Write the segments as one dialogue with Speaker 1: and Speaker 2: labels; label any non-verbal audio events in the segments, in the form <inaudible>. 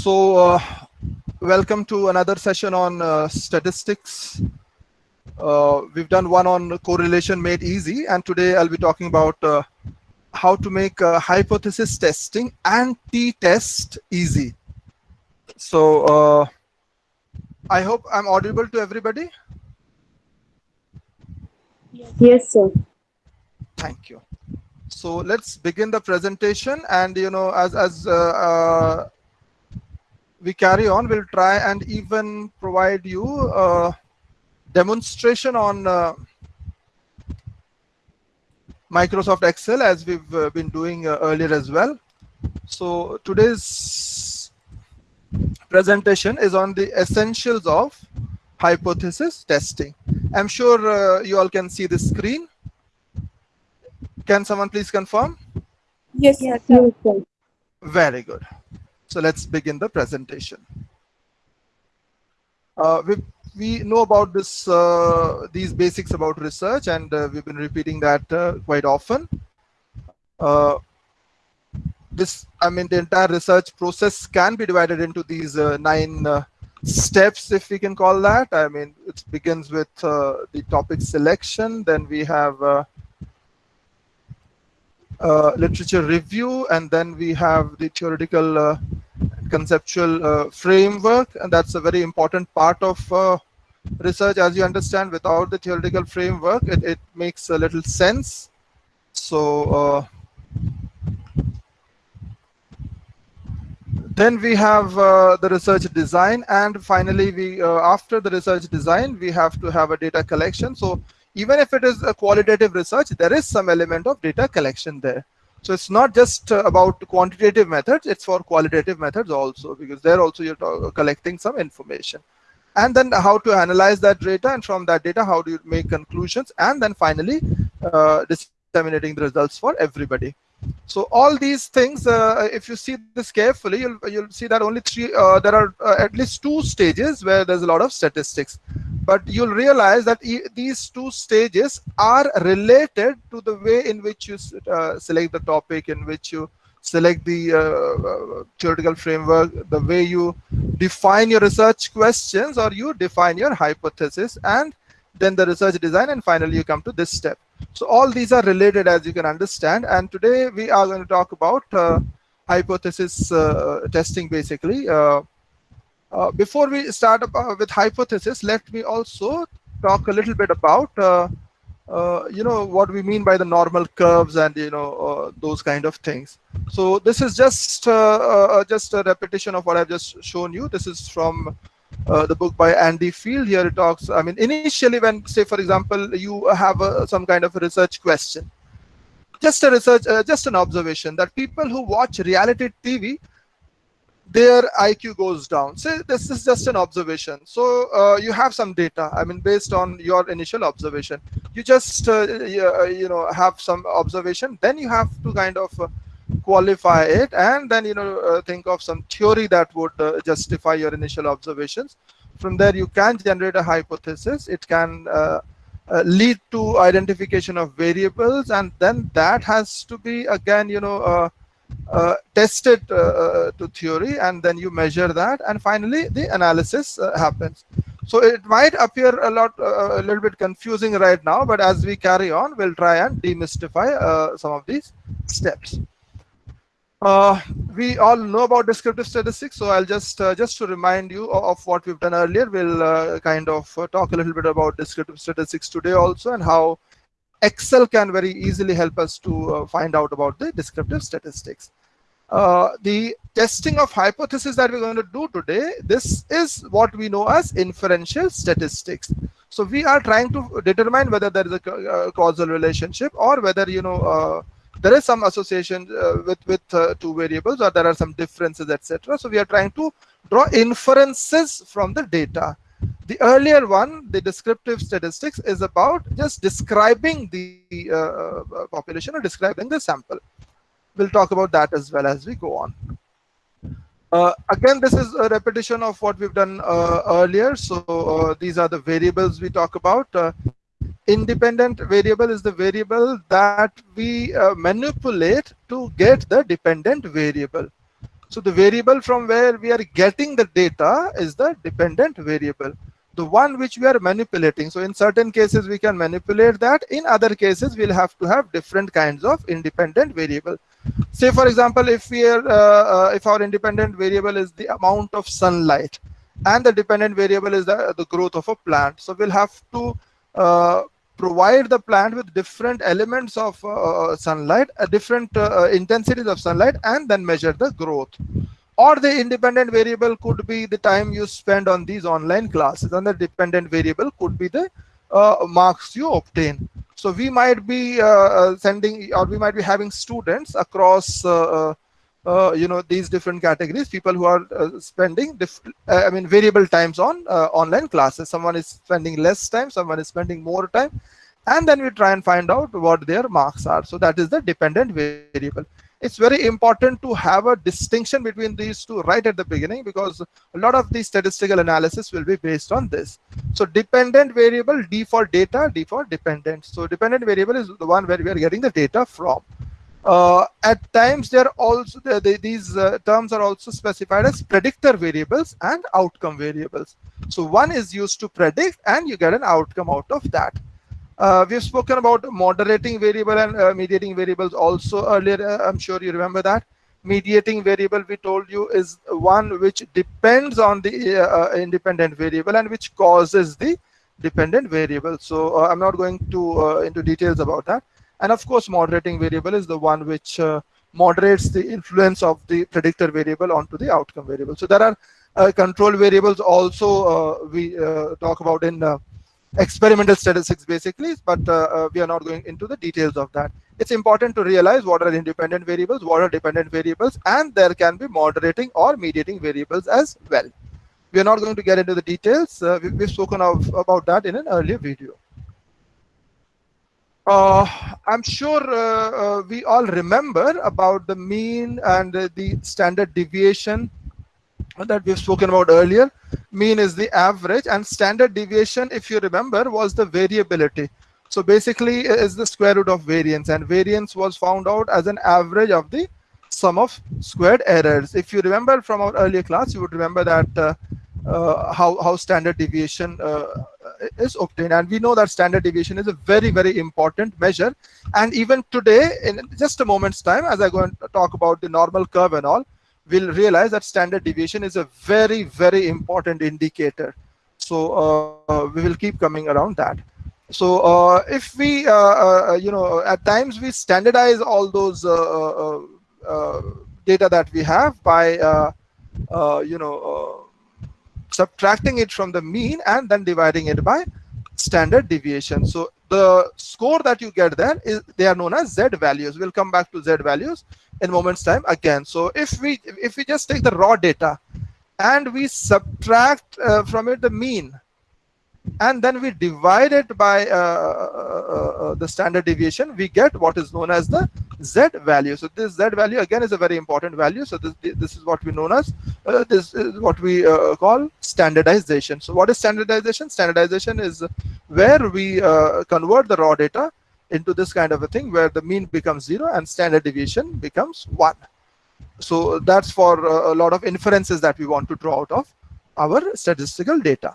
Speaker 1: So, uh, welcome to another session on uh, statistics. Uh, we've done one on correlation made easy, and today I'll be talking about uh, how to make uh, hypothesis testing and t-test easy. So, uh, I hope I'm audible to everybody.
Speaker 2: Yes, sir.
Speaker 1: Thank you. So let's begin the presentation, and you know, as as uh, uh, we carry on, we'll try and even provide you a demonstration on uh, Microsoft Excel as we've uh, been doing uh, earlier as well. So today's presentation is on the essentials of hypothesis testing. I'm sure uh, you all can see the screen. Can someone please confirm?
Speaker 2: Yes, yes, sir.
Speaker 1: Very good. So let's begin the presentation. Uh, we, we know about this uh, these basics about research and uh, we've been repeating that uh, quite often. Uh, this, I mean, the entire research process can be divided into these uh, nine steps, if we can call that. I mean, it begins with the topic selection, then we have literature review, and then we have the theoretical uh, conceptual uh, framework, and that's a very important part of uh, research. As you understand, without the theoretical framework, it, it makes a little sense. So uh, then we have uh, the research design, and finally, we after the research design, we have to have a data collection. So even if it is a qualitative research, there is some element of data collection there. So it's not just uh, about quantitative methods, it's for qualitative methods also, because there also you're collecting some information. And then how to analyze that data, and from that data, how do you make conclusions, and then finally uh, disseminating the results for everybody. So all these things, uh, if you see this carefully, you'll, you'll see that only three, uh, there are uh, at least two stages where there's a lot of statistics. But you'll realize that e these two stages are related to the way in which you uh, select the topic, in which you select the uh, uh, theoretical framework, the way you define your research questions or you define your hypothesis and then the research design and finally you come to this step. So all these are related as you can understand. And today we are going to talk about uh, hypothesis uh, testing basically. Uh, uh before we start uh, with hypothesis, let me also talk a little bit about uh, you know what we mean by the normal curves and you know those kind of things. So this is just just a repetition of what I've just shown you. This is from uh, the book by Andy Field. Here it talks, I mean, initially when, say, for example, you have a, some kind of a research question, just a research, uh, just an observation that people who watch reality TV, their IQ goes down. Say this is just an observation. So uh, you have some data. I mean, based on your initial observation, you just uh, you, uh, you, know have some observation. Then you have to kind of qualify it and then you know uh, think of some theory that would uh, justify your initial observations. From there you can generate a hypothesis. It can uh, uh lead to identification of variables and then that has to be again you know uh, uh, tested to theory and then you measure that and finally the analysis happens. So it might appear a lot a little bit confusing right now but as we carry on we'll try and demystify some of these steps uh, we all know about descriptive statistics, so I'll just uh, just to remind you of, what we've done earlier. We'll uh, kind of uh, talk a little bit about descriptive statistics today also, and how Excel can very easily help us to uh, find out about the descriptive statistics. Uh, the testing of hypothesis that we're going to do today, this is what we know as inferential statistics. So we are trying to determine whether there is a causal relationship or whether you know there is some association uh, with with uh, two variables or there are some differences etc so we are trying to draw inferences from the data the earlier one the descriptive statistics is about just describing the uh, uh population or describing the sample we'll talk about that as well as we go on uh, again, this is a repetition of what we've done uh, earlier. So these are the variables we talk about. Independent variable is the variable that we uh, manipulate to get the dependent variable. So the variable from where we are getting the data is the dependent variable, the one which we are manipulating. So in certain cases, we can manipulate that. In other cases, we'll have to have different kinds of independent variable. Say, for example, if we are, uh, uh, if our independent variable is the amount of sunlight and the dependent variable is the, the growth of a plant. So we'll have to uh, provide the plant with different elements of uh, sunlight, uh, different uh, intensities of sunlight, and then measure the growth. Or the independent variable could be the time you spend on these online classes, and the dependent variable could be the uh, marks you obtain. So we might be uh, sending, or we might be having students across uh, you know these different categories people who are uh, spending uh, i mean variable times on uh, online classes. Someone is spending less time someone is spending more time and then we try and find out what their marks are. So that is the dependent variable. It's very important to have a distinction between these two right at the beginning because a lot of the statistical analysis will be based on this. So dependent variable d for data d for dependent. So dependent variable is the one where we are getting the data from uh, at times, they're also these uh, terms are also specified as predictor variables and outcome variables. So one is used to predict, and you get an outcome out of that. Uh, we've spoken about moderating variable and uh, mediating variables also earlier. Uh, I'm sure you remember that. Mediating variable, we told you, is one which depends on the uh, independent variable and which causes the dependent variable. So I'm not going to into details about that and of course, moderating variable is the one which uh, moderates the influence of the predictor variable onto the outcome variable. So there are uh, control variables also uh, we uh, talk about in uh, experimental statistics basically, but we are not going into the details of that. It's important to realize what are independent variables, what are dependent variables, and there can be moderating or mediating variables as well. We are not going to get into the details. we, have spoken of, about that in an earlier video. Uh, I'm sure uh, uh, we all remember about the mean and the standard deviation that we've spoken about earlier. Mean is the average and standard deviation, if you remember, was the variability. So basically is the square root of variance and variance was found out as an average of the sum of squared errors. If you remember from our earlier class, you would remember that uh, how, how standard deviation uh, is obtained. And we know that standard deviation is a very, very important measure. And even today, in just a moment's time, as I go and talk about the normal curve and all, we'll realize that standard deviation is a very, very important indicator. So uh, we will keep coming around that. So uh, if we, uh, uh, you know, at times we standardize all those data that we have by, you know, subtracting it from the mean and then dividing it by standard deviation. So the score that you get there is they are known as Z values. We'll come back to Z values in moments time again. So if we if we just take the raw data and we subtract uh, from it the mean and then we divide it by uh, uh, uh, the standard deviation, we get what is known as the Z value. So this Z value again is a very important value. So this, this is what we known as, uh, this is what we uh, call standardization. So what is standardization? Standardization is where we uh, convert the raw data into this kind of a thing where the mean becomes zero and standard deviation becomes one. So that's for a lot of inferences that we want to draw out of our statistical data.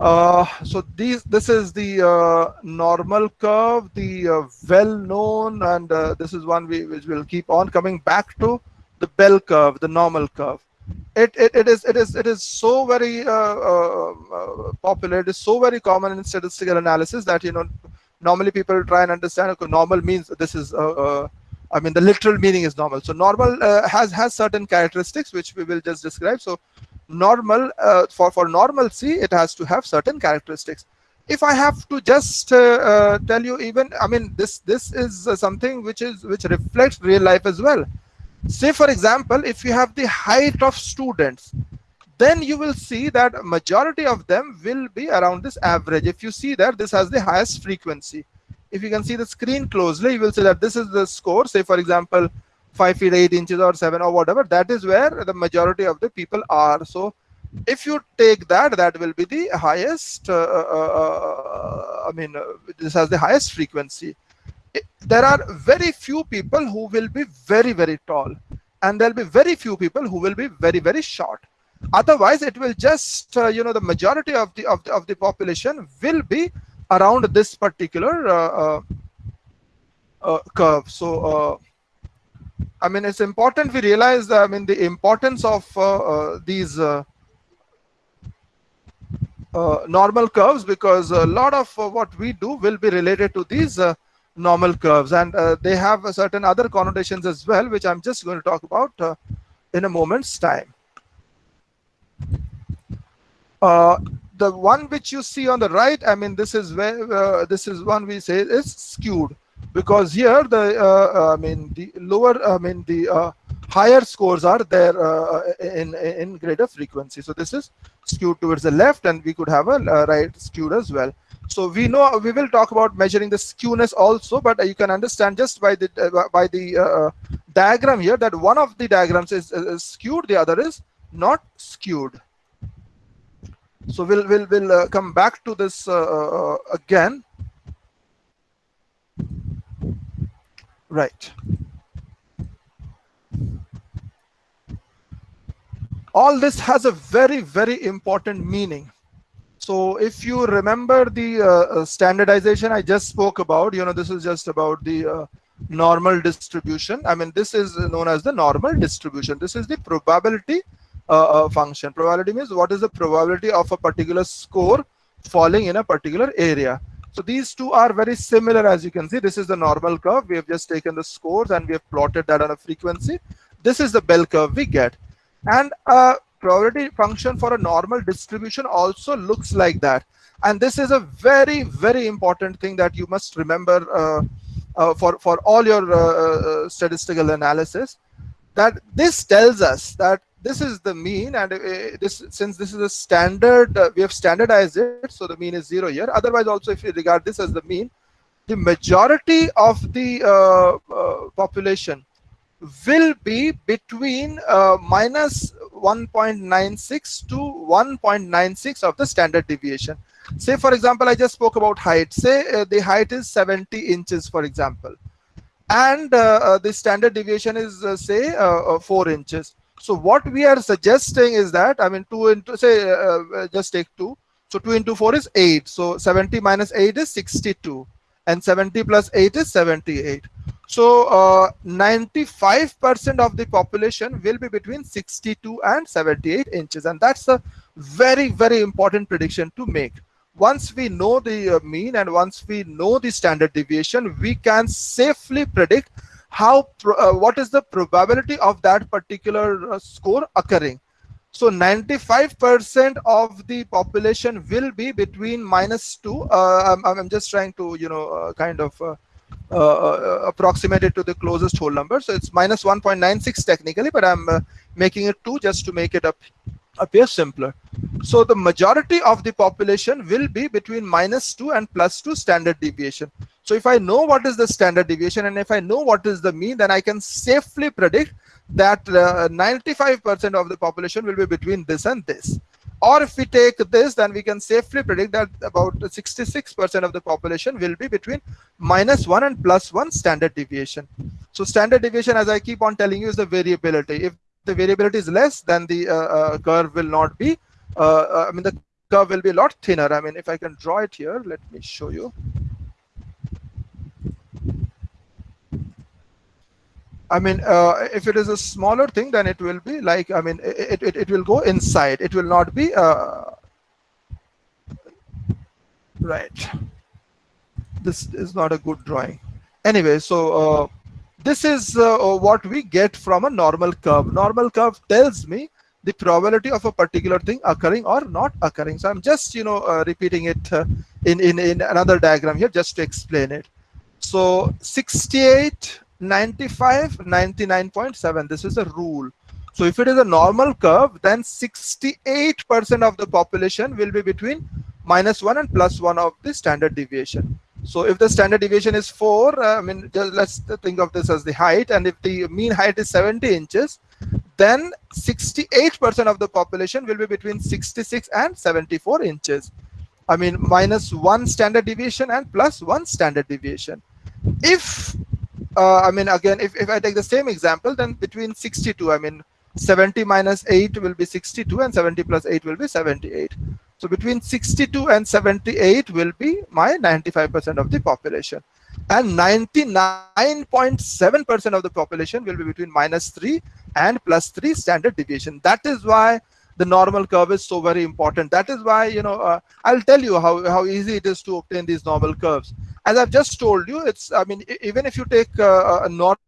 Speaker 1: Uh, so these this is the uh, normal curve, the uh, well-known, and uh, this is one we which will keep on coming back to the bell curve, the normal curve. It it, it is it is it is so very uh, popular. It is so very common in statistical analysis that you know normally people try and understand. Okay, normal means this is. I mean, the literal meaning is normal. So normal has has certain characteristics which we will just describe. So normal uh, for for normalcy it has to have certain characteristics. If i have to just uh, uh, tell you even i mean this this is uh, something which is which reflects real life as well. Say for example if you have the height of students then you will see that majority of them will be around this average. If you see that this has the highest frequency. If you can see the screen closely you will see that this is the score. Say for example 5 feet 8 inches or 7 or whatever that is where the majority of the people are. So if you take that that will be the highest uh, uh, uh, i mean uh, this has the highest frequency. There are very few people who will be very very tall and there'll be very few people who will be very very short. Otherwise it will just uh, you know the majority of the of the, of the population will be around this particular uh, uh, uh curve. So uh, i mean it's important we realize i mean the importance of uh, uh these uh, uh, normal curves because a lot of what we do will be related to these normal curves. And they have certain other connotations as well which i'm just going to talk about in a moment's time. Uh, the one which you see on the right, I mean, this is where uh, this is one we say is skewed because here the uh, uh I mean the lower I mean the uh, higher scores are there in in greater frequency. So this is skewed towards the left, and we could have a right skewed as well. So we know we will talk about measuring the skewness also, but you can understand just by the by the diagram here that one of the diagrams is, is skewed, the other is not skewed so we'll we'll we'll uh, come back to this uh, again right all this has a very very important meaning so if you remember the uh, uh standardization i just spoke about you know this is just about the uh, normal distribution i mean this is known as the normal distribution this is the probability uh, function. Probability means what is the probability of a particular score falling in a particular area. So these two are very similar as you can see. This is the normal curve. We have just taken the scores and we have plotted that on a frequency. This is the bell curve we get. And a probability function for a normal distribution also looks like that. And this is a very, very important thing that you must remember uh, uh, for, for all your uh, uh statistical analysis that this tells us that this is the mean and uh, this since this is a standard uh, we have standardized it so the mean is zero here. Otherwise also if you regard this as the mean the majority of the uh, uh, population will be between uh, minus 1.96 to 1.96 of the standard deviation. Say for example i just spoke about height. Say uh, the height is 70 inches for example. And the standard deviation is say 4 inches so what we are suggesting is that, I mean, 2 into, say, uh, uh, just take 2. So 2 into 4 is 8. So 70 minus 8 is 62. And 70 plus 8 is 78. So 95% uh, of the population will be between 62 and 78 inches. And that's a very, very important prediction to make. Once we know the uh, mean and once we know the standard deviation, we can safely predict how uh, what is the probability of that particular uh, score occurring. So 95% of the population will be between minus 2 uh, I'm, I'm, just trying to you know uh, kind of uh, uh, approximate it to the closest whole number. So it's minus 1.96 technically but i'm making it 2 just to make it up appear simpler so the majority of the population will be between minus 2 and plus 2 standard deviation so if I know what is the standard deviation and if I know what is the mean, then I can safely predict that 95% uh, of the population will be between this and this. Or if we take this, then we can safely predict that about 66% of the population will be between minus 1 and plus 1 standard deviation. So standard deviation, as I keep on telling you, is the variability. If the variability is less, then the uh, uh, curve will not be, uh, I mean, the curve will be a lot thinner. I mean, if I can draw it here, let me show you. I mean, uh, if it is a smaller thing, then it will be like, I mean, it, it, it will go inside. It will not be, uh, right. This is not a good drawing. Anyway, so uh, this is uh, what we get from a normal curve. Normal curve tells me the probability of a particular thing occurring or not occurring. So I'm just, you know, uh, repeating it uh, in, in, in another diagram here just to explain it. So 68 95 99.7 this is a rule so if it is a normal curve then 68 percent of the population will be between minus 1 and plus 1 of the standard deviation so if the standard deviation is 4 uh, i mean let's think of this as the height and if the mean height is 70 inches then 68 percent of the population will be between 66 and 74 inches i mean minus 1 standard deviation and plus 1 standard deviation if uh, I mean, again, if, if I take the same example, then between 62, I mean, 70 minus 8 will be 62 and 70 plus 8 will be 78. So between 62 and 78 will be my 95% of the population. And 99.7% of the population will be between minus 3 and plus 3 standard deviation. That is why the normal curve is so very important. That is why, you know, uh, I'll tell you how, how easy it is to obtain these normal curves. As I've just told you, it's, I mean, even if you take uh, a normal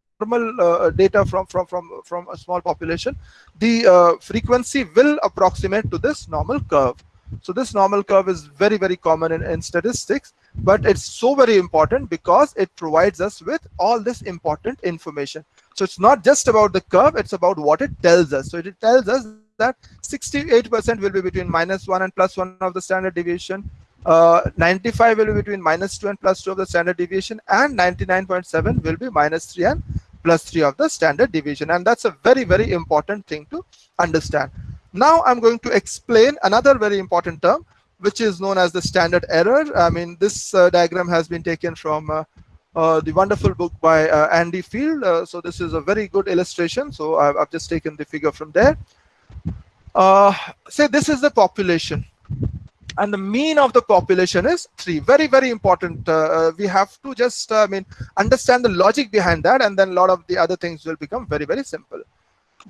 Speaker 1: uh, data from, from, from, from a small population, the uh, frequency will approximate to this normal curve. So this normal curve is very, very common in, in statistics, but it's so very important because it provides us with all this important information. So it's not just about the curve, it's about what it tells us. So it tells us that 68% will be between minus 1 and plus 1 of the standard deviation. Uh, 95 will be between minus 2 and plus 2 of the standard deviation and 99.7 will be minus 3 and plus 3 of the standard deviation and that's a very very important thing to understand now I'm going to explain another very important term, which is known as the standard error. I mean, this uh, diagram has been taken from uh, uh, the wonderful book by uh, Andy Field. Uh, so this is a very good illustration. So I've, I've just taken the figure from there. Uh, say this is the population and the mean of the population is 3 very very important uh, we have to just uh, i mean understand the logic behind that and then a lot of the other things will become very very simple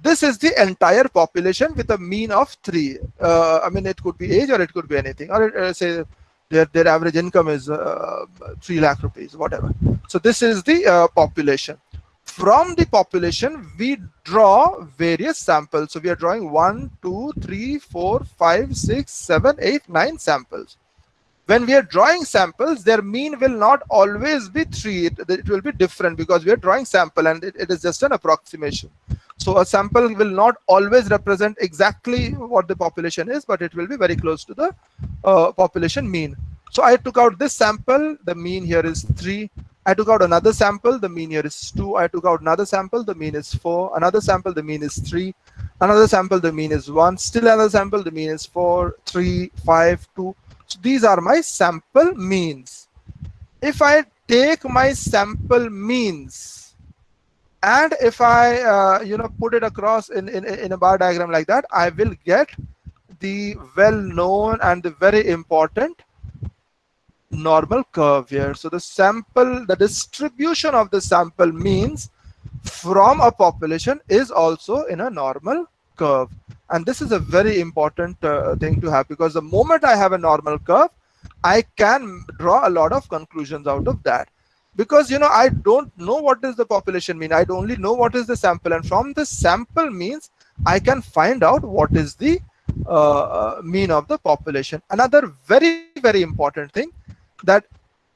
Speaker 1: this is the entire population with a mean of three. Uh, I mean, it could be age or it could be anything, or uh, say their, their average income is uh, 3 lakh rupees, whatever. So this is the uh, population. From the population, we draw various samples. So we are drawing one, two, three, four, five, six, seven, eight, nine samples when we are drawing samples their mean will not always be 3 it, it will be different because we are drawing sample and it, it is just an approximation so a sample will not always represent exactly what the population is but it will be very close to the uh, population mean so i took out this sample the mean here is 3 I took out another sample, the mean here is 2. I took out another sample, the mean is 4. Another sample, the mean is 3. Another sample, the mean is 1. Still another sample, the mean is 4, 3, 5, 2. These are my sample means. If I take my sample means and if I, uh, you know, put it across in, in, in a bar diagram like that, I will get the well-known and the very important normal curve here. So the sample, the distribution of the sample means from a population is also in a normal curve and this is a very important uh, thing to have because the moment I have a normal curve I can draw a lot of conclusions out of that. Because you know I don't know what is the population mean. I only know what is the sample. And from the sample means I can find out what is the uh, uh mean of the population. Another very very important thing that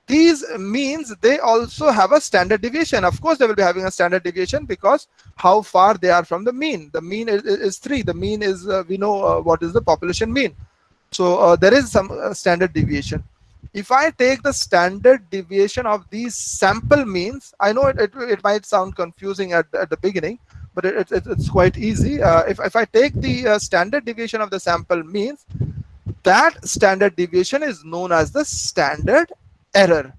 Speaker 1: these means they also have a standard deviation. Of course they will be having a standard deviation because how far they are from the mean. The mean is, is three. The mean is uh, we know uh, what is the population mean. So uh, there is some uh, standard deviation. If i take the standard deviation of these sample means i know it, it, it might sound confusing at, at the beginning but it, it it's quite easy. Uh, if, if i take the uh, standard deviation of the sample means that standard deviation is known as the standard error.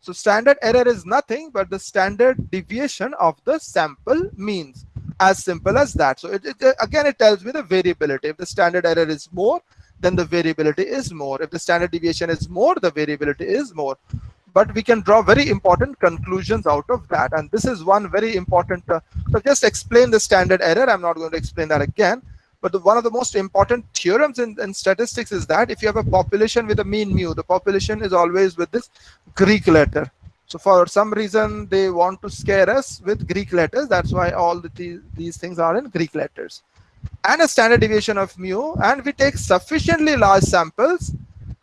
Speaker 1: So standard error is nothing but the standard deviation of the sample means as simple as that. So it, it, again, it tells me the variability. If the standard error is more, then the variability is more. If the standard deviation is more, the variability is more. But we can draw very important conclusions out of that. And this is one very important. Uh, so just explain the standard error. I'm not going to explain that again. But the, one of the most important theorems in, in, statistics is that if you have a population with a mean mu, the population is always with this Greek letter. So for some reason, they want to scare us with Greek letters. That's why all the, these, these things are in Greek letters. And a standard deviation of mu, and we take sufficiently large samples,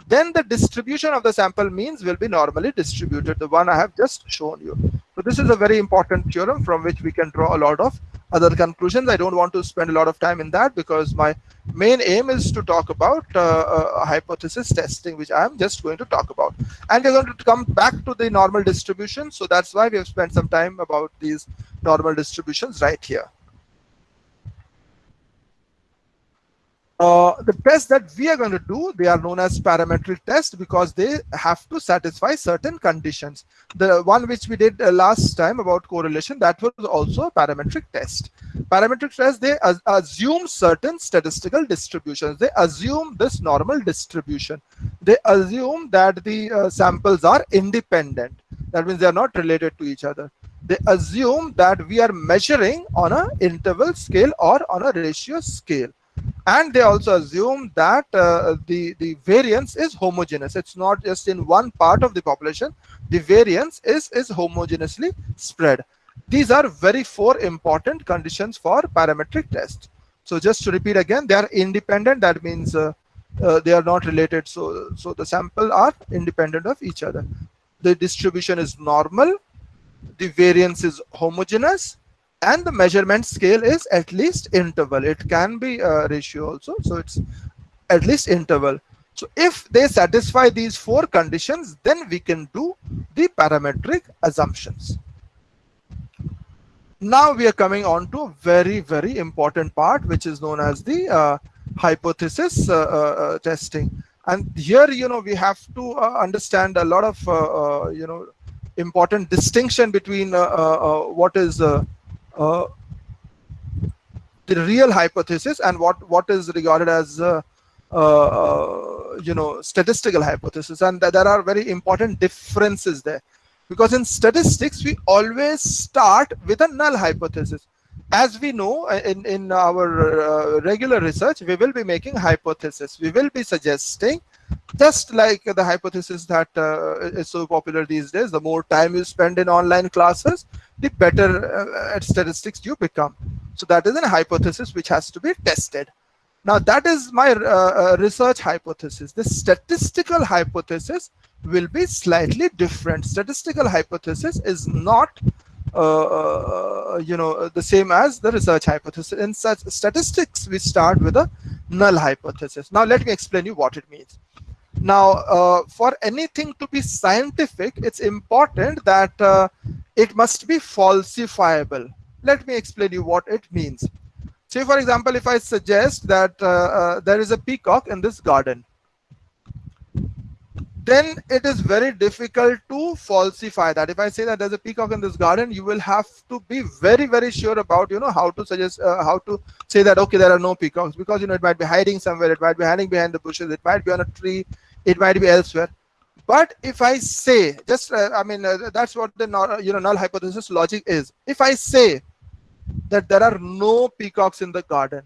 Speaker 1: then the distribution of the sample means will be normally distributed, the one I have just shown you. So this is a very important theorem from which we can draw a lot of other conclusions. I don't want to spend a lot of time in that because my main aim is to talk about uh, uh, hypothesis testing, which I'm just going to talk about. And we're going to come back to the normal distribution. So that's why we have spent some time about these normal distributions right here. Uh, the tests that we are going to do, they are known as parametric tests because they have to satisfy certain conditions. The one which we did uh, last time about correlation, that was also a parametric test. Parametric tests, they assume certain statistical distributions. They assume this normal distribution. They assume that the uh, samples are independent. That means they are not related to each other. They assume that we are measuring on a interval scale or on a ratio scale and they also assume that uh, the the variance is homogeneous. It's not just in one part of the population. The variance is is homogeneously spread. These are very four important conditions for parametric test. So just to repeat again they are independent. That means uh, uh, they are not related. So so the sample are independent of each other. The distribution is normal. The variance is homogeneous and the measurement scale is at least interval. It can be a ratio also. So it's at least interval. So if they satisfy these four conditions then we can do the parametric assumptions. Now we are coming on to a very very important part which is known as the uh, hypothesis uh, uh, uh testing. And here you know we have to uh, understand a lot of uh, you know important distinction between what is uh, the real hypothesis and what what is regarded as uh, uh, you know statistical hypothesis. And th there are very important differences there. Because in statistics we always start with a null hypothesis. As we know in in our uh, regular research we will be making hypothesis. We will be suggesting just like the hypothesis that uh, is so popular these days the more time you spend in online classes the better uh, at statistics you become. So that is a hypothesis which has to be tested. Now that is my uh, uh research hypothesis. The statistical hypothesis will be slightly different. Statistical hypothesis is not uh, uh, you know the same as the research hypothesis. In such statistics we start with a null hypothesis. Now let me explain you what it means now, uh, for anything to be scientific, it's important that uh, it must be falsifiable. Let me explain you what it means. Say, for example, if I suggest that uh, uh there is a peacock in this garden, then it is very difficult to falsify that. If I say that there's a peacock in this garden, you will have to be very, very sure about, you know, how to suggest, uh, how to say that, okay, there are no peacocks because, you know, it might be hiding somewhere. It might be hiding behind the bushes. It might be on a tree. It might be elsewhere. But if I say, just, uh, I mean, uh, that's what the, you know, null hypothesis logic is. If I say that there are no peacocks in the garden,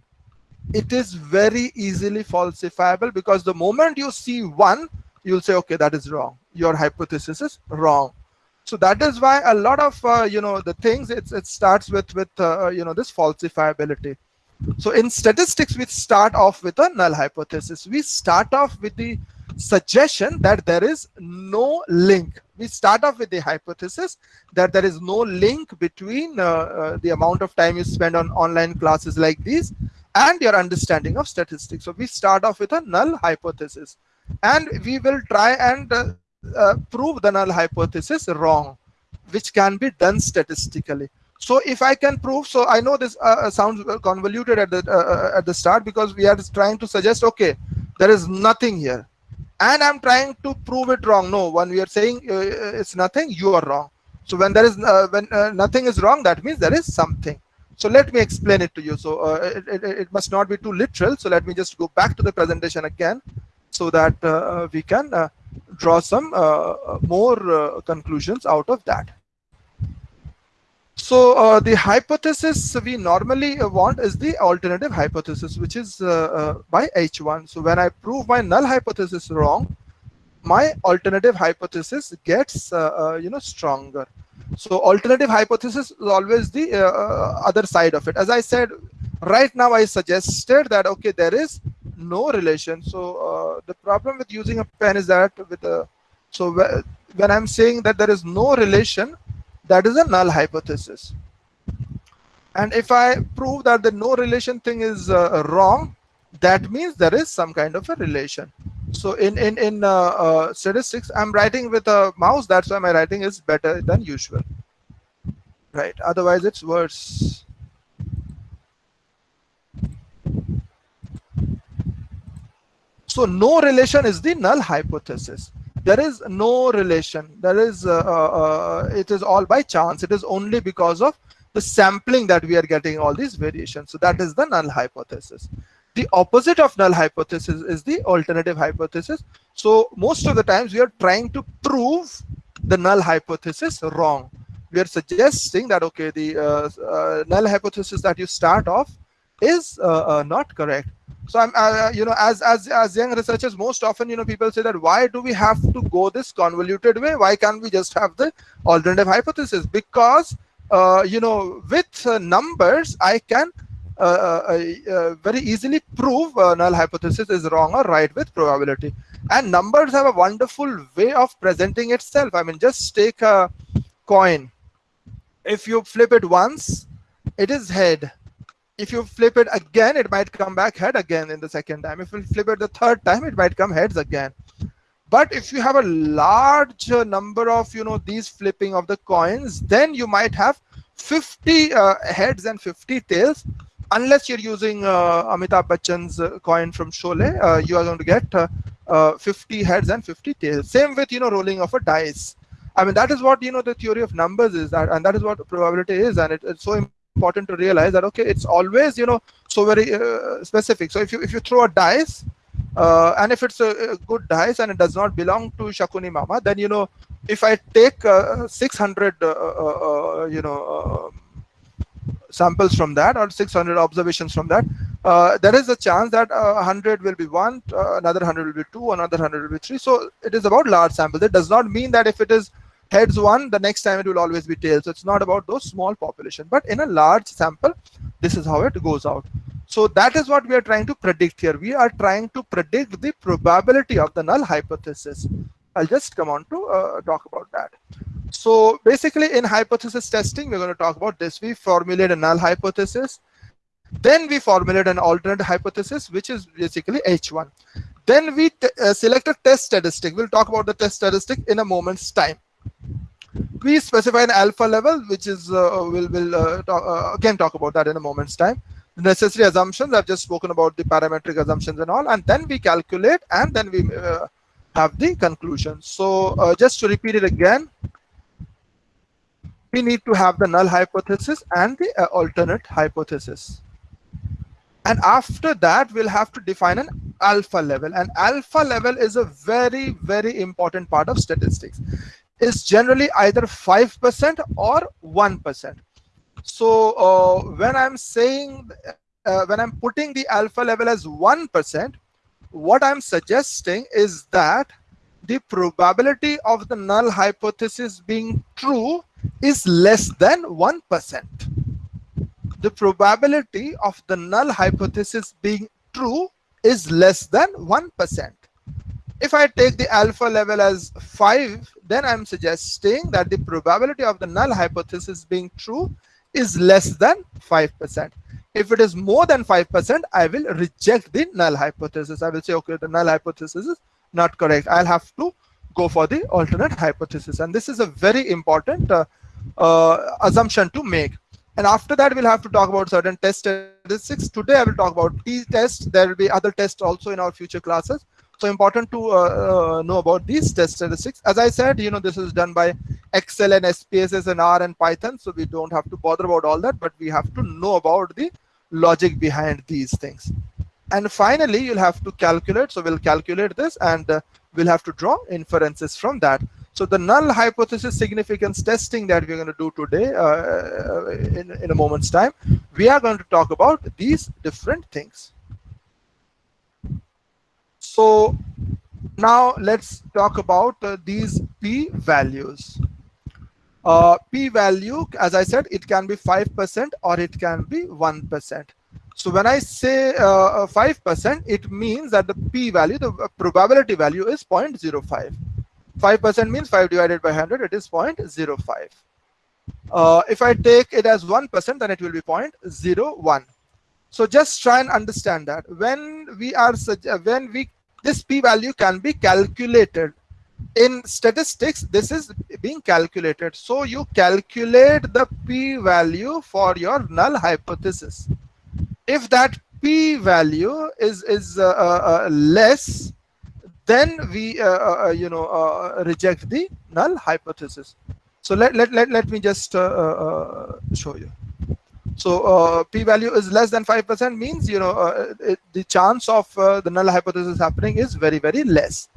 Speaker 1: it is very easily falsifiable because the moment you see one, you'll say, okay, that is wrong. Your hypothesis is wrong. So that is why a lot of uh, you know the things it starts with with uh, you know this falsifiability. So in statistics, we start off with a null hypothesis. We start off with the suggestion that there is no link. We start off with the hypothesis that there is no link between uh, uh, the amount of time you spend on online classes like these and your understanding of statistics. So we start off with a null hypothesis and we will try and uh, uh, prove the null hypothesis wrong which can be done statistically so if i can prove so i know this uh, uh sounds convoluted at the uh, uh, at the start because we are trying to suggest okay there is nothing here and i'm trying to prove it wrong. No when we are saying uh, uh, it's nothing you are wrong. So when there is uh, when nothing is wrong that means there is something. So let me explain it to you. So it, it, it must not be too literal. So let me just go back to the presentation again so that uh, uh, we can uh, draw some more conclusions out of that. So uh, the hypothesis we normally want is the alternative hypothesis, which is uh, uh, by H1. So when I prove my null hypothesis wrong, my alternative hypothesis gets you know stronger. So alternative hypothesis is always the other side of it. As I said, right now I suggested that okay, there is no relation. So uh, the problem with using a pen is that with a so when I'm saying that there is no relation, that is a null hypothesis. And if I prove that the no relation thing is uh, wrong, that means there is some kind of a relation. So in in in uh, uh, statistics, I'm writing with a mouse. That's why my writing is better than usual. Right. Otherwise, it's worse. So no relation is the null hypothesis. There is no relation. There is, uh, uh, uh, it is all by chance. It is only because of the sampling that we are getting all these variations. So that is the null hypothesis. The opposite of null hypothesis is the alternative hypothesis. So most of the times we are trying to prove the null hypothesis wrong. We are suggesting that, okay, the uh, uh, null hypothesis that you start off is uh, not correct. So I'm, uh, you know, as as as young researchers, most often, you know, people say that why do we have to go this convoluted way? Why can't we just have the alternative hypothesis? Because uh, you know, with uh, numbers, I can uh, very easily prove null hypothesis is wrong or right with probability. And numbers have a wonderful way of presenting itself. I mean, just take a coin. If you flip it once, it is head if you flip it again, it might come back head again in the second time. If you flip it the third time, it might come heads again. But if you have a large number of, you know, these flipping of the coins, then you might have 50 uh, heads and 50 tails. Unless you're using uh, Amitabh Bachchan's uh, coin from Sholay, uh, you are going to get uh, uh, 50 heads and 50 tails. Same with, you know, rolling of a dice. I mean, that is what, you know, the theory of numbers is that, and that is what probability is. And it, it's so important to realize that okay it's always you know so very uh, specific. So if you if you throw a dice uh, and if it's a, a, good dice and it does not belong to shakuni mama then you know if i take uh, 600 uh, uh, uh, you know samples from that or 600 observations from that there is a chance that 100 will be one another 100 will be two another 100 will be three. So it is about large samples. It does not mean that if it is heads one, the next time it will always be tails. So it's not about those small population, but in a large sample, this is how it goes out. So that is what we are trying to predict here. We are trying to predict the probability of the null hypothesis. I'll just come on to uh, talk about that. So basically in hypothesis testing, we're going to talk about this. We formulate a null hypothesis. Then we formulate an alternate hypothesis, which is basically H1. Then we uh, select a test statistic. We'll talk about the test statistic in a moment's time we specify an alpha level, which is uh, we'll, we'll uh, talk, uh, again talk about that in a moment's time. The necessary assumptions, I've just spoken about the parametric assumptions and all, and then we calculate and then we uh, have the conclusion. So uh, just to repeat it again, we need to have the null hypothesis and the uh, alternate hypothesis. And after that, we'll have to define an alpha level. And alpha level is a very, very important part of statistics is generally either 5% or 1%. So uh, when I'm saying, uh, when I'm putting the alpha level as 1%, what I'm suggesting is that the probability of the null hypothesis being true is less than 1%. The probability of the null hypothesis being true is less than 1%. If I take the alpha level as 5, then I'm suggesting that the probability of the null hypothesis being true is less than 5%. If it is more than 5%, I will reject the null hypothesis. I will say, okay, the null hypothesis is not correct. I'll have to go for the alternate hypothesis. And this is a very important uh, uh, assumption to make. And after that, we'll have to talk about certain test statistics. Today, I will talk about t-tests. There will be other tests also in our future classes so important to uh, uh, know about these test statistics. As i said you know this is done by excel and spss and r and python so we don't have to bother about all that but we have to know about the logic behind these things. And finally you'll have to calculate so we'll calculate this and uh, we'll have to draw inferences from that. So the null hypothesis significance testing that we're going to do today uh, in, in a moment's time we are going to talk about these different things so now let's talk about uh, these p values. Uh, p value, as I said, it can be 5% or it can be 1%. So when I say 5%, uh, it means that the p value, the probability value is 0.05. 5% means 5 divided by 100, it is 0.05. Uh, if I take it as 1%, then it will be 0.01. So just try and understand that when we are when we this p-value can be calculated. In statistics this is being calculated. So you calculate the p-value for your null hypothesis. If that p value is is uh, uh, uh less then we uh, uh, you know reject the null hypothesis. So let let let, let me just show you so uh, p-value is less than 5% means you know uh, it, the chance of uh, the null hypothesis happening is very very less.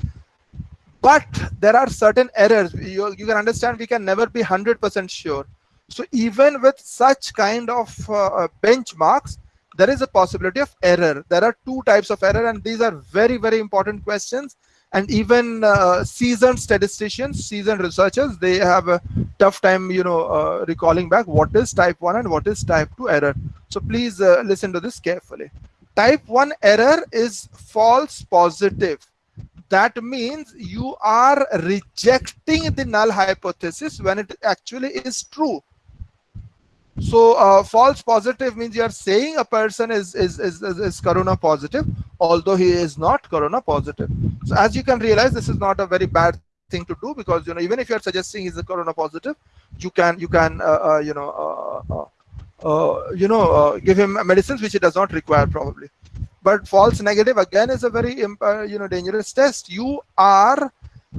Speaker 1: But there are certain errors. You, you can understand we can never be 100% sure. So even with such kind of uh, benchmarks there is a possibility of error. There are two types of error and these are very very important questions and even uh, seasoned statisticians seasoned researchers they have a tough time you know uh, recalling back what is type 1 and what is type 2 error. So please uh, listen to this carefully. Type 1 error is false positive. That means you are rejecting the null hypothesis when it actually is true so uh, false positive means you are saying a person is, is is, is is corona positive although he is not corona positive. So as you can realize this is not a very bad thing to do because you know even if you are suggesting he's a corona positive you can you can uh, uh, you know uh, uh, uh, you know give him medicines which he does not require probably. But false negative again is a very you know dangerous test. You are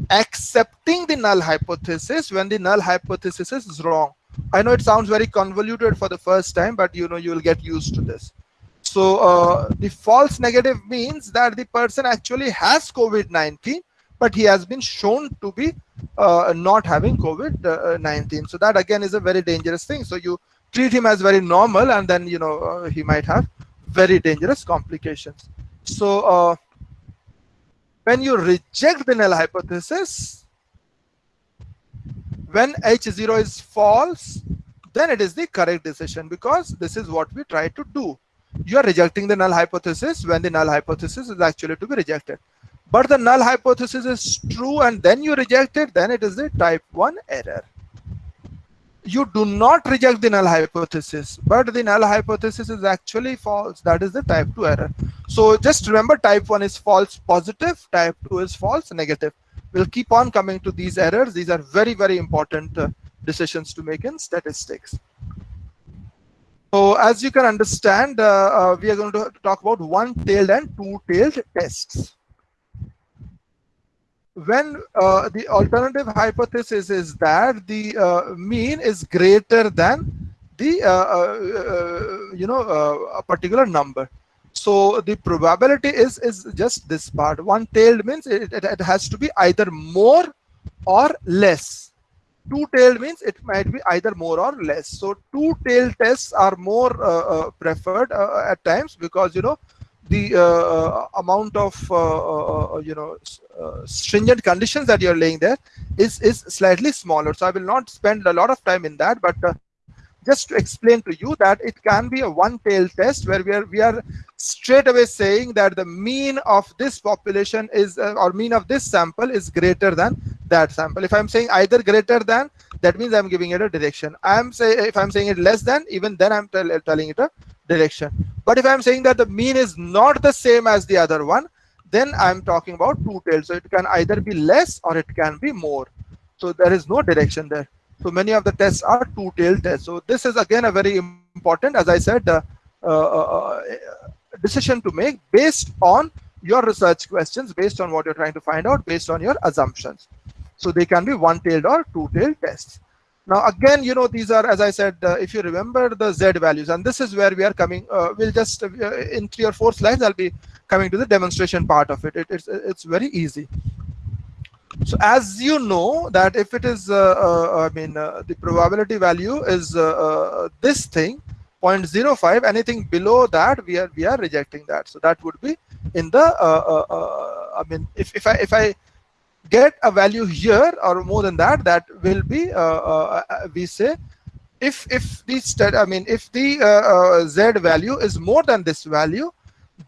Speaker 1: accepting the null hypothesis when the null hypothesis is wrong I know it sounds very convoluted for the first time, but you know you will get used to this. So uh, the false negative means that the person actually has COVID-19, but he has been shown to be uh, not having COVID-19. So that again is a very dangerous thing. So you treat him as very normal, and then you know uh, he might have very dangerous complications. So uh, when you reject the null hypothesis, when h0 is false then it is the correct decision because this is what we try to do. You are rejecting the null hypothesis when the null hypothesis is actually to be rejected. But the null hypothesis is true and then you reject it then it is the type 1 error you do not reject the null hypothesis but the null hypothesis is actually false that is the type 2 error so just remember type 1 is false positive type 2 is false negative we'll keep on coming to these errors. These are very, very important uh, decisions to make in statistics. So as you can understand, uh, uh, we are going to talk about one-tailed and two-tailed tests. When uh, the alternative hypothesis is that the uh, mean is greater than the, uh, you know, a particular number. So the probability is, is just this part. One-tailed means it, it, it has to be either more or less. Two-tailed means it might be either more or less. So two-tailed tests are more uh, uh, preferred uh, at times because, you know, the uh, uh, amount of, uh, you know, stringent conditions that you're laying there is, is slightly smaller. So I will not spend a lot of time in that, but just to explain to you that it can be a one-tailed test where we are we are straight away saying that the mean of this population is uh, or mean of this sample is greater than that sample if i'm saying either greater than that means i'm giving it a direction i'm say if i'm saying it less than even then i'm tell, telling it a direction but if i'm saying that the mean is not the same as the other one then i'm talking about two-tailed so it can either be less or it can be more so there is no direction there so many of the tests are two-tailed tests. So this is again a very important, as I said, uh, uh, uh, decision to make based on your research questions, based on what you're trying to find out, based on your assumptions. So they can be one-tailed or two-tailed tests. Now, again, you know, these are, as I said, uh, if you remember the Z values, and this is where we are coming, uh, we'll just, uh, in three or four slides, I'll be coming to the demonstration part of it. it it's, it's very easy. So as you know that if it is, uh, uh, I mean, uh, the probability value is this thing, 0.05, anything below that, we are we are rejecting that. So that would be in the, I mean, if if I if I get a value here or more than that, that will be we say if if the I mean if the uh, uh, z value is more than this value,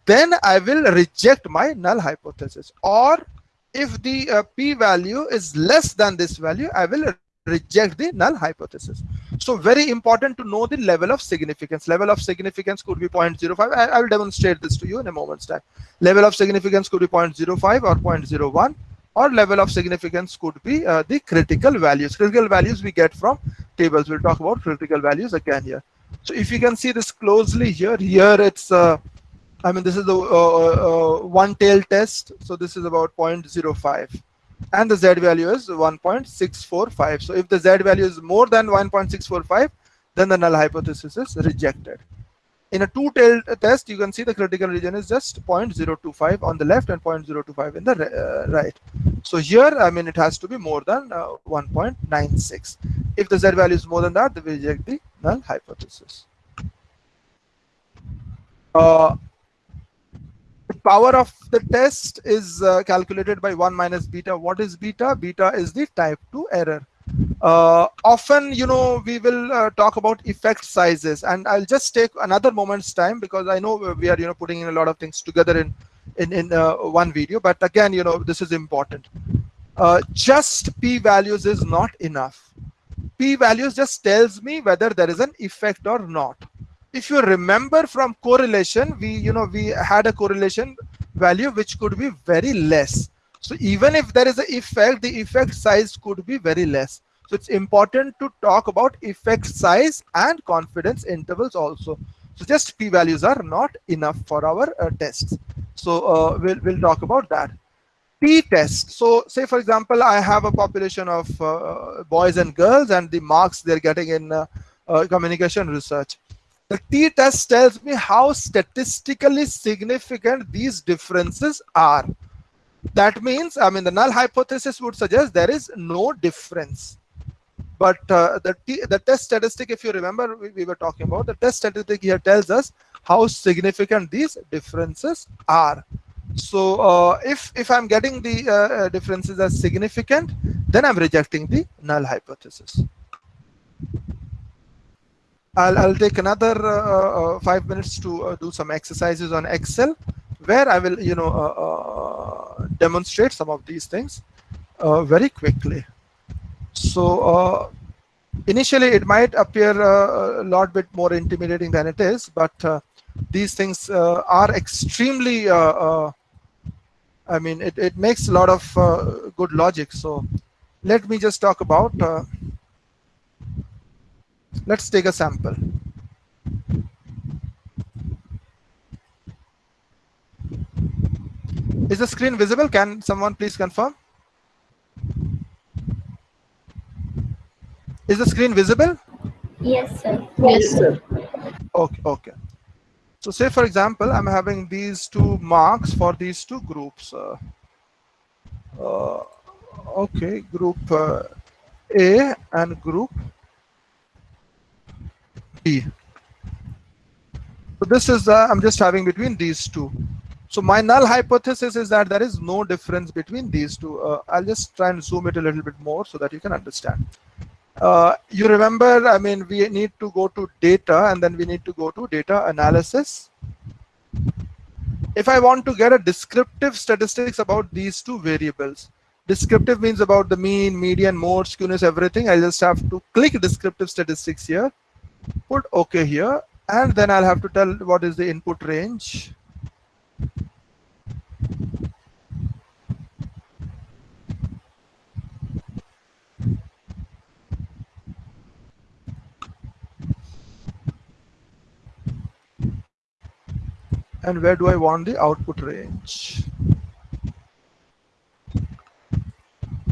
Speaker 1: then I will reject my null hypothesis. Or if the uh, p-value is less than this value, I will reject the null hypothesis. So very important to know the level of significance. Level of significance could be 0.05. I, I will demonstrate this to you in a moment's time. Level of significance could be 0.05 or 0.01 or level of significance could be uh, the critical values. Critical values we get from tables. We'll talk about critical values again here. So if you can see this closely here, here it's uh, I mean, this is the uh, uh, one tail test. So this is about 0.05 and the Z value is 1.645. So if the Z value is more than 1.645, then the null hypothesis is rejected. In a two-tailed test, you can see the critical region is just 0.025 on the left and 0.025 in the uh, right. So here, I mean, it has to be more than uh, 1.96. If the Z value is more than that, we reject the null hypothesis. Uh, the power of the test is uh, calculated by 1 minus beta. What is beta? Beta is the type 2 error. Uh, often, you know, we will uh, talk about effect sizes and I'll just take another moment's time because I know we are, you know, putting in a lot of things together in, in, in uh, one video. But again, you know, this is important. Uh, just p-values is not enough. P-values just tells me whether there is an effect or not if you remember from correlation, we, you know, we had a correlation value which could be very less. So even if there is an effect, the effect size could be very less. So it's important to talk about effect size and confidence intervals also. So just p-values are not enough for our uh, tests. So uh, we'll, we'll talk about that. T-test. So say, for example, I have a population of uh, boys and girls and the marks they're getting in uh, uh, communication research. The t-test tells me how statistically significant these differences are. That means, I mean, the null hypothesis would suggest there is no difference. But uh, the, the test statistic, if you remember, we, we were talking about, the test statistic here tells us how significant these differences are. So uh, if, if I'm getting the uh, uh differences as significant, then I'm rejecting the null hypothesis. I'll, I'll take another uh, uh, five minutes to do some exercises on Excel where I will, you know, uh, uh, demonstrate some of these things uh, very quickly. So uh, initially it might appear uh, a lot bit more intimidating than it is, but uh, these things are extremely, I mean, it, it makes a lot of good logic. So let me just talk about Let's take a sample. Is the screen visible? Can someone please confirm? Is the screen visible?
Speaker 3: Yes, sir.
Speaker 2: Yes, sir.
Speaker 1: Okay, okay. So say, for example, I'm having these two marks for these two groups. Uh, uh, okay, group uh, A and group B. So this is, uh, I'm just having between these two. So my null hypothesis is that there is no difference between these two. Uh, I'll just try and zoom it a little bit more so that you can understand. Uh, you remember, I mean, we need to go to data and then we need to go to data analysis. If I want to get a descriptive statistics about these two variables, descriptive means about the mean, median, mode, skewness, everything. I just have to click descriptive statistics here put OK here, and then I'll have to tell what is the input range. And where do I want the output range?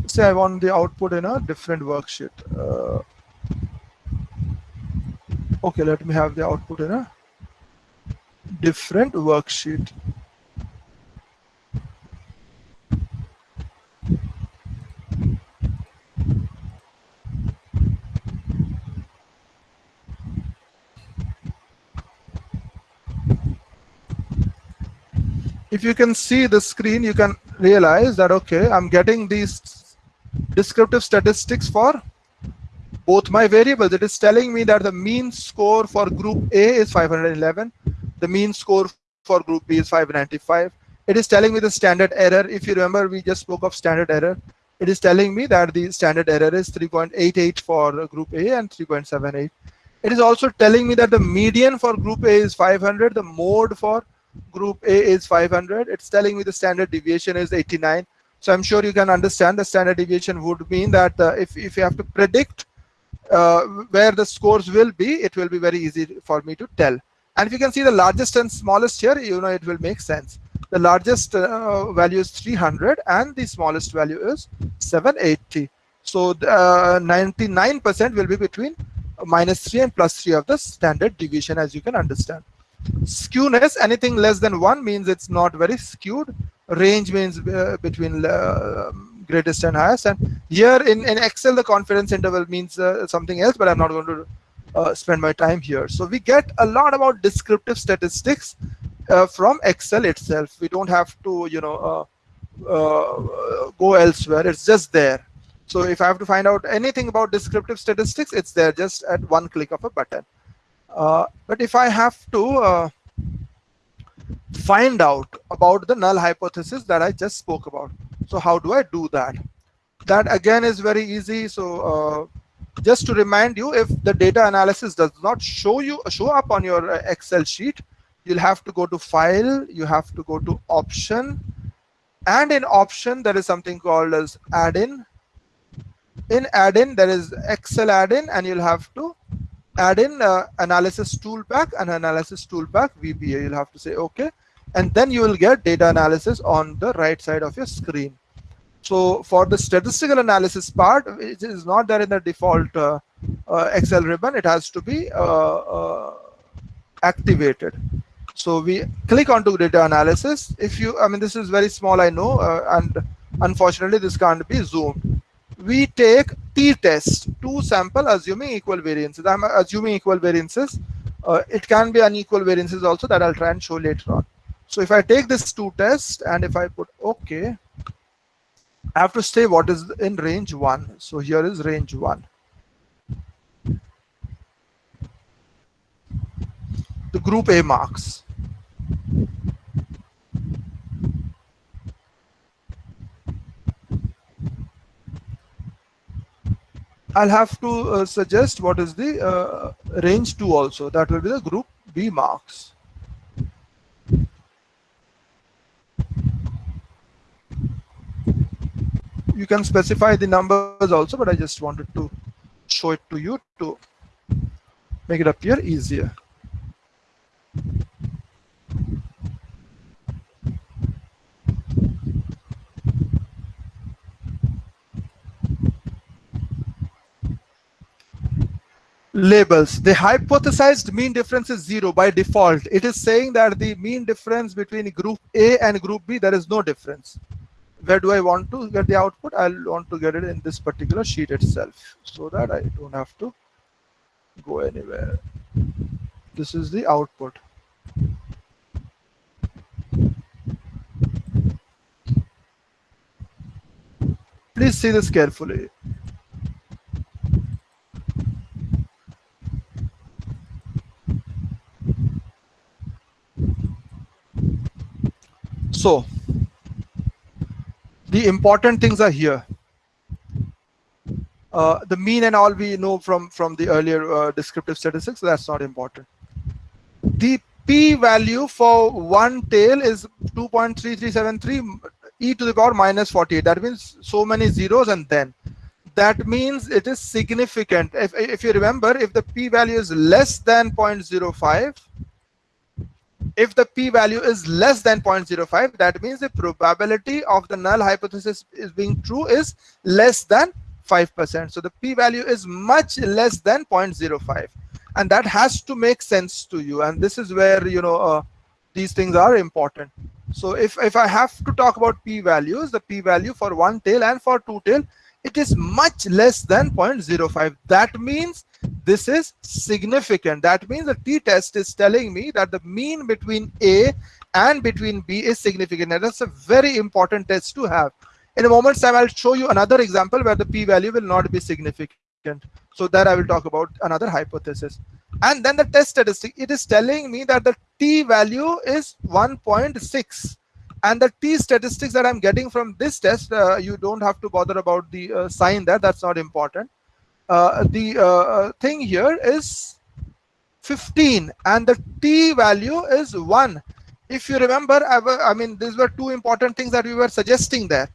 Speaker 1: Say I want the output in a different worksheet. Uh, okay let me have the output in a different worksheet if you can see the screen you can realize that okay i'm getting these descriptive statistics for both my variables. It is telling me that the mean score for group A is 511. The mean score for group B is 595. It is telling me the standard error. If you remember, we just spoke of standard error. It is telling me that the standard error is 3.88 for group A and 3.78. It is also telling me that the median for group A is 500. The mode for group A is 500. It's telling me the standard deviation is 89. So I'm sure you can understand the standard deviation would mean that uh, if, if you have to predict uh, where the scores will be, it will be very easy for me to tell. And if you can see the largest and smallest here, you know it will make sense. The largest uh, value is 300 and the smallest value is 780. So 99% uh, will be between minus 3 and plus 3 of the standard deviation as you can understand. Skewness, anything less than 1 means it's not very skewed. Range means uh, between uh, greatest and highest. And here in, in Excel, the confidence interval means uh, something else, but I'm not going to uh, spend my time here. So we get a lot about descriptive statistics uh, from Excel itself. We don't have to, you know, uh, go elsewhere. It's just there. So if I have to find out anything about descriptive statistics, it's there just at one click of a button. Uh, but if I have to find out about the null hypothesis that I just spoke about, so how do I do that? That again is very easy. So uh, just to remind you, if the data analysis does not show you show up on your uh, Excel sheet, you'll have to go to File, you have to go to Option, and in Option there is something called as Add-in. In Add-in there is Excel Add-in, and you'll have to add in uh, Analysis tool ToolPak and Analysis tool ToolPak VBA. You'll have to say OK, and then you will get data analysis on the right side of your screen. So for the statistical analysis part, it is not there in the default uh, uh, Excel ribbon. It has to be uh, uh, activated. So we click onto data analysis. If you, I mean, this is very small, I know, uh, and unfortunately, this can't be zoomed. We take t-test, two sample assuming equal variances. I'm assuming equal variances. Uh, it can be unequal variances also that I'll try and show later on. So if I take this two test and if I put OK, I have to say what is in range 1. So here is range 1. The group A marks. I'll have to uh, suggest what is the uh, range 2 also. That will be the group B marks. you can specify the numbers also, but I just wanted to show it to you to make it appear easier. Labels the hypothesized mean difference is zero by default it is saying that the mean difference between group a and group b there is no difference where do I want to get the output? I'll want to get it in this particular sheet itself so that I don't have to go anywhere. This is the output. Please see this carefully. So the important things are here. Uh, the mean and all we know from from the earlier uh, descriptive statistics, that's not important. The p-value for one tail is 2.3373 e to the power minus 48. That means so many zeros and then. That means it is significant. If, if you remember, if the p-value is less than 0.05, if the p-value is less than 0.05 that means the probability of the null hypothesis is being true is less than 5% so the p-value is much less than 0.05 and that has to make sense to you. And this is where you know uh, these things are important. So if if i have to talk about p-values the p-value for one tail and for two tail it is much less than 0.05 that means this is significant. That means the t-test is telling me that the mean between A and between B is significant. And that's a very important test to have. In a moment's time, I'll show you another example where the p-value will not be significant. So that I will talk about another hypothesis. And then the test statistic, it is telling me that the t-value is 1.6 and the t statistics that i'm getting from this test uh, you don't have to bother about the uh, sign there that's not important uh, the thing here is 15 and the t value is 1 if you remember I, I mean these were two important things that we were suggesting there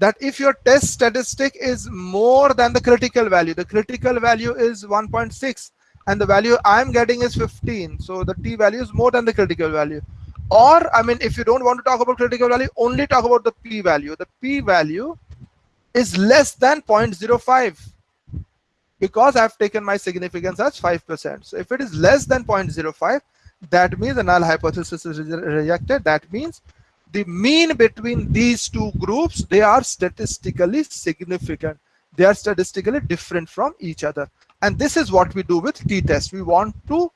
Speaker 1: that if your test statistic is more than the critical value the critical value is 1.6 and the value I'm getting is 15. So the t value is more than the critical value. Or, I mean, if you don't want to talk about critical value, only talk about the p value. The p value is less than 0.05 because I've taken my significance as 5%. So if it is less than 0.05, that means the null hypothesis is rejected. That means the mean between these two groups, they are statistically significant. They are statistically different from each other. And this is what we do with t-test. We want to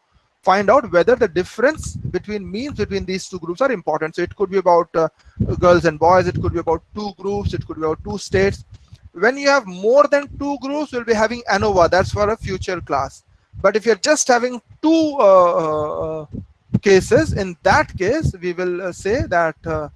Speaker 1: find out whether the difference between means between these two groups are important. So it could be about uh, girls and boys. It could be about two groups. It could be about two states. When you have more than two groups, we'll be having ANOVA. That's for a future class. But if you're just having two uh, uh cases, in that case, we will uh, say that uh,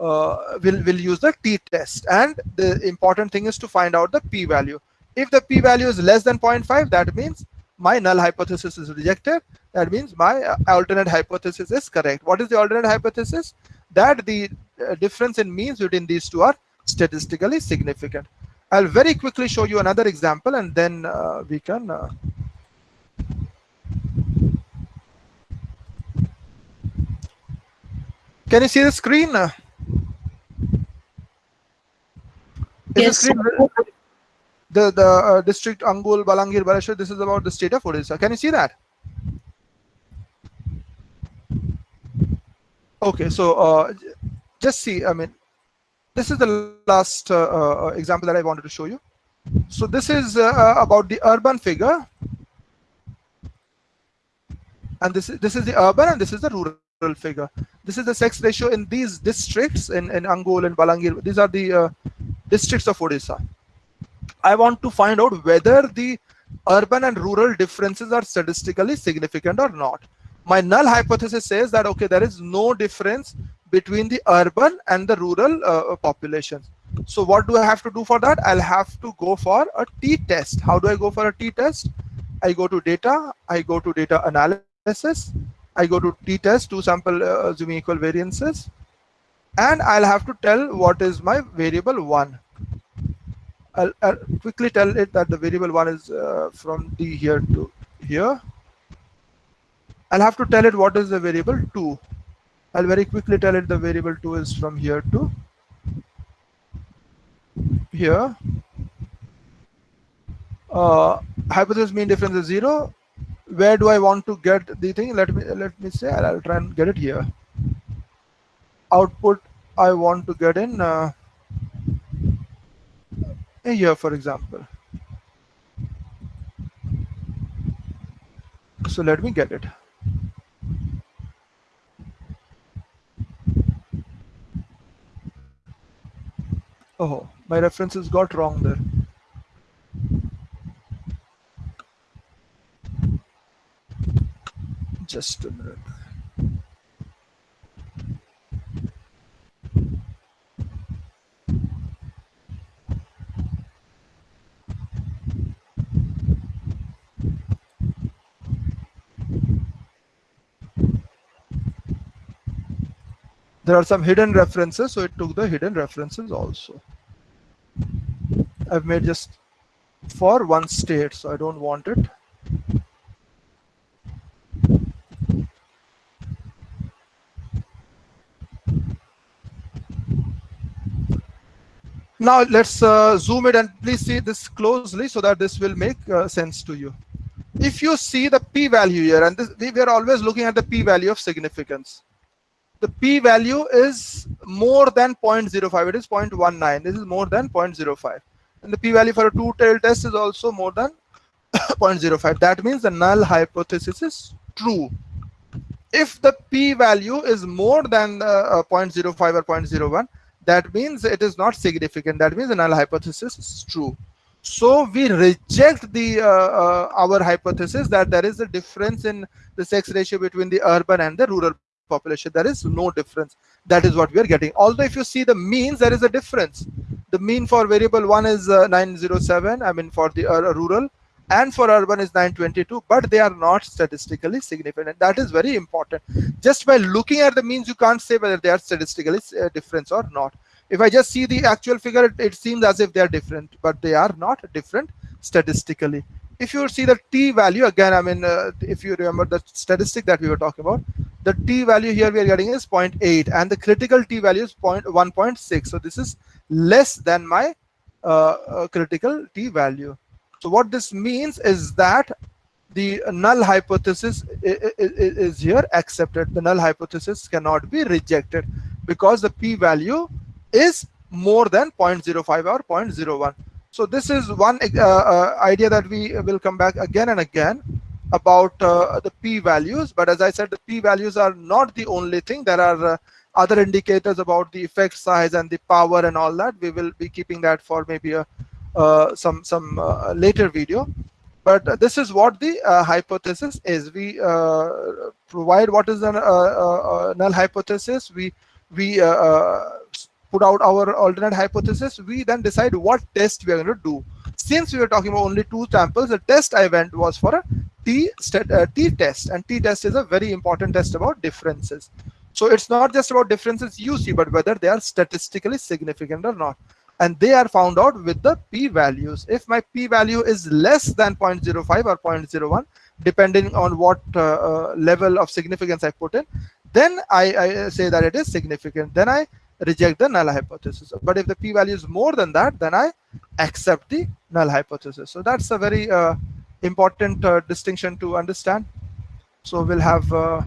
Speaker 1: uh, we'll, we'll use the t-test. And the important thing is to find out the p-value. If the p-value is less than 0.5, that means my null hypothesis is rejected. That means my uh, alternate hypothesis is correct. What is the alternate hypothesis? That the uh, difference in means between these two are statistically significant. I'll very quickly show you another example and then uh, we can uh, Can you see the screen? Is
Speaker 2: Yes,
Speaker 1: the, screen, the the uh, district Angul, Balangir, Balasore. This is about the state of Odisha. Can you see that? Okay, so uh, just see. I mean, this is the last uh, uh, example that I wanted to show you. So this is uh, uh, about the urban figure, and this is this is the urban and this is the rural figure. This is the sex ratio in these districts in in Angul and Balangir. These are the districts of Odisha. I want to find out whether the urban and rural differences are statistically significant or not. My null hypothesis says that okay, there is no difference between the urban and the rural uh, populations. So what do I have to do for that? I'll have to go for a t-test. How do I go for a t-test? I go to data, I go to data analysis, I go to t-test, two sample uh, assuming equal variances, and I'll have to tell what is my variable one. I'll, I'll quickly tell it that the variable one is uh, from D here to here. I'll have to tell it what is the variable two. I'll very quickly tell it the variable two is from here to here. Uh, hypothesis mean difference is zero. Where do I want to get the thing? Let me let me say I'll, I'll try and get it here. Output I want to get in uh, here, for example. So let me get it. Oh, my references got wrong there. Just a minute. There are some hidden references so it took the hidden references also. I've made just for one state so i don't want it. Now let's uh, zoom it and please see this closely so that this will make uh, sense to you. If you see the p-value here and this, we are always looking at the p-value of significance the p-value is more than 0.05 it is 0.19 this is more than 0.05 and the p-value for a two-tailed test is also more than <coughs> 0.05 that means the null hypothesis is true. If the p-value is more than uh, 0.05 or 0.01 that means it is not significant. That means the null hypothesis is true. So we reject the uh, uh, our hypothesis that there is a difference in the sex ratio between the urban and the rural population there is no difference. That is what we are getting. Although if you see the means there is a difference. The mean for variable one is uh, 907 i mean for the uh, rural and for urban is 922 but they are not statistically significant. That is very important. Just by looking at the means you can't say whether they are statistically uh, different or not. If i just see the actual figure it, it seems as if they are different but they are not different statistically. If you see the t value again i mean uh, if you remember the statistic that we were talking about the t value here we are getting is 0.8 and the critical t value is 1.6 so this is less than my uh, uh, critical t value. So what this means is that the null hypothesis is here accepted. The null hypothesis cannot be rejected because the p value is more than 0.05 or 0.01 so this is one uh, uh, idea that we will come back again and again about uh, the p values. But as I said, the p values are not the only thing. There are uh, other indicators about the effect size and the power and all that. We will be keeping that for maybe a uh, some some uh, later video. But this is what the hypothesis is. We provide what is the null hypothesis. We we put out our alternate hypothesis, we then decide what test we are going to do. Since we were talking about only two samples, the test I went was for a t, uh, test, and t test is a very important test about differences. So it's not just about differences you see, but whether they are statistically significant or not. And they are found out with the p values. If my p value is less than 0.05 or 0.01, depending on what uh, uh, level of significance I put in, then I, I say that it is significant. Then I reject the null hypothesis. But if the p-value is more than that, then I accept the null hypothesis. So that's a very uh, important uh, distinction to understand. So we'll have uh,